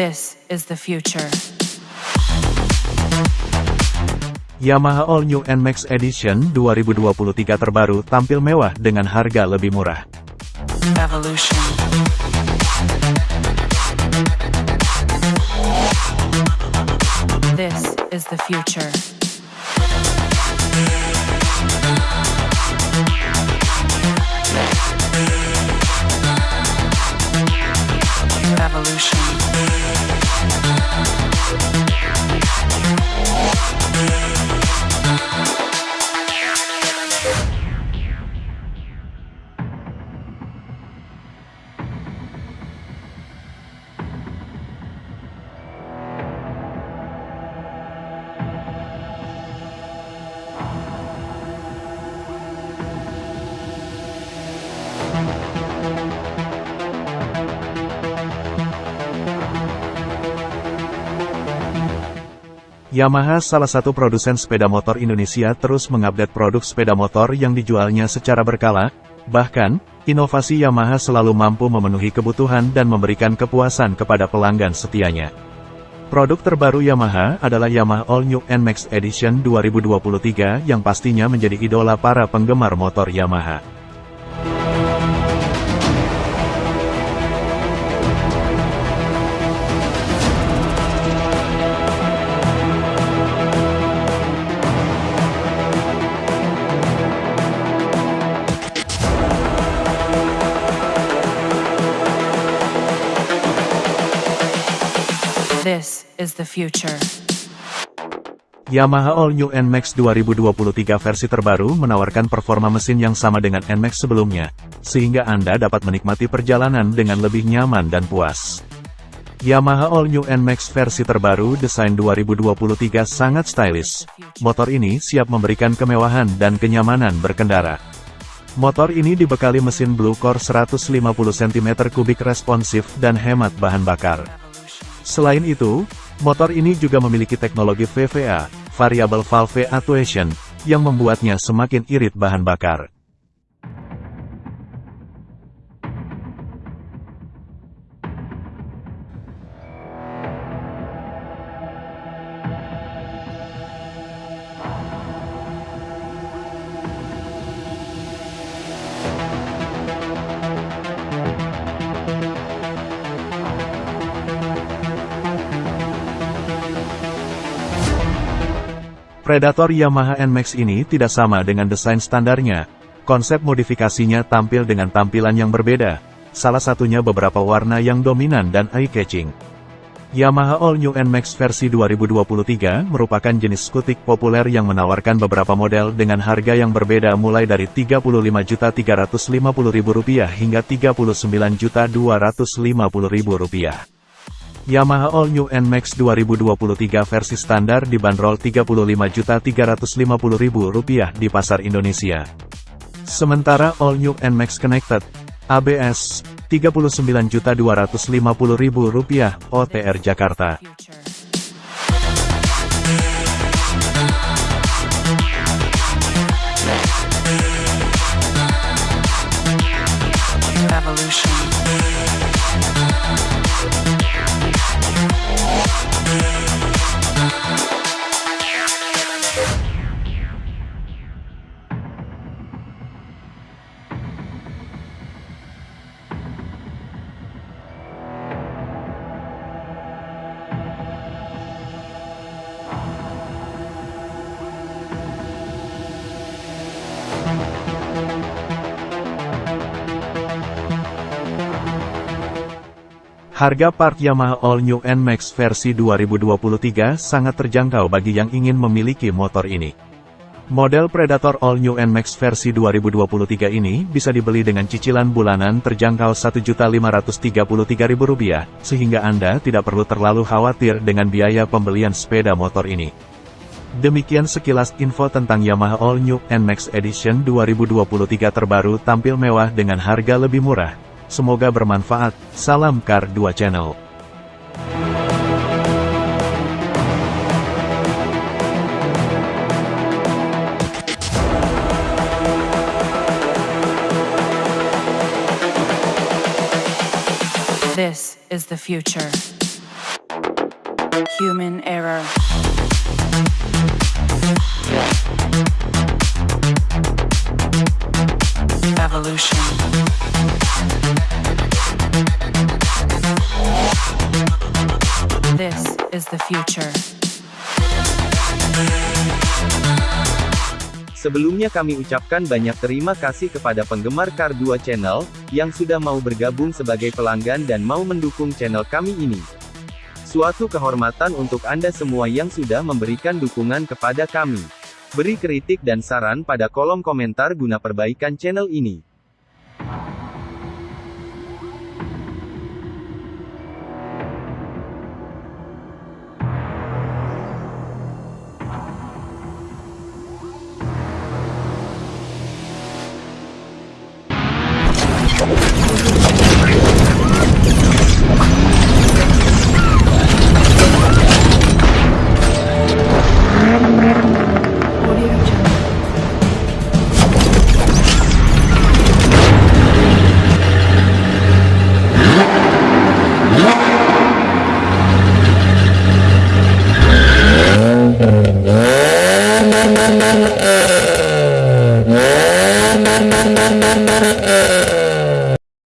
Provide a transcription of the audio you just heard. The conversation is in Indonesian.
This is the future. Yamaha All New NMAX Edition 2023 terbaru tampil mewah dengan harga lebih murah. Evolution. This is the future. Evolution. Thank you. Yamaha salah satu produsen sepeda motor Indonesia terus mengupdate produk sepeda motor yang dijualnya secara berkala, bahkan, inovasi Yamaha selalu mampu memenuhi kebutuhan dan memberikan kepuasan kepada pelanggan setianya. Produk terbaru Yamaha adalah Yamaha All New NMAX Edition 2023 yang pastinya menjadi idola para penggemar motor Yamaha. Is the future. Yamaha All New NMAX 2023 versi terbaru menawarkan performa mesin yang sama dengan NMAX sebelumnya, sehingga Anda dapat menikmati perjalanan dengan lebih nyaman dan puas. Yamaha All New NMAX versi terbaru desain 2023 sangat stylish. Motor ini siap memberikan kemewahan dan kenyamanan berkendara. Motor ini dibekali mesin Blue Core 150 cm3 responsif dan hemat bahan bakar. Selain itu, motor ini juga memiliki teknologi VVA, Variable Valve Actuation, yang membuatnya semakin irit bahan bakar. Predator Yamaha NMAX ini tidak sama dengan desain standarnya. Konsep modifikasinya tampil dengan tampilan yang berbeda, salah satunya beberapa warna yang dominan dan eye-catching. Yamaha All New NMAX versi 2023 merupakan jenis skutik populer yang menawarkan beberapa model dengan harga yang berbeda mulai dari Rp35.350.000 hingga Rp39.250.000. Yamaha All New NMAX 2023 versi standar dibanderol Rp35.350.000 di pasar Indonesia. Sementara All New NMAX Connected ABS Rp39.250.000 OTR Jakarta. Future. Harga part Yamaha All New NMAX versi 2023 sangat terjangkau bagi yang ingin memiliki motor ini. Model Predator All New NMAX versi 2023 ini bisa dibeli dengan cicilan bulanan terjangkau Rp1.533.000, sehingga Anda tidak perlu terlalu khawatir dengan biaya pembelian sepeda motor ini. Demikian sekilas info tentang Yamaha All New NMAX Edition 2023 terbaru tampil mewah dengan harga lebih murah. Semoga bermanfaat. Salam Kar 2 Channel. This is the future. Human error. Future. Sebelumnya kami ucapkan banyak terima kasih kepada penggemar Kar 2 Channel, yang sudah mau bergabung sebagai pelanggan dan mau mendukung channel kami ini. Suatu kehormatan untuk Anda semua yang sudah memberikan dukungan kepada kami. Beri kritik dan saran pada kolom komentar guna perbaikan channel ini.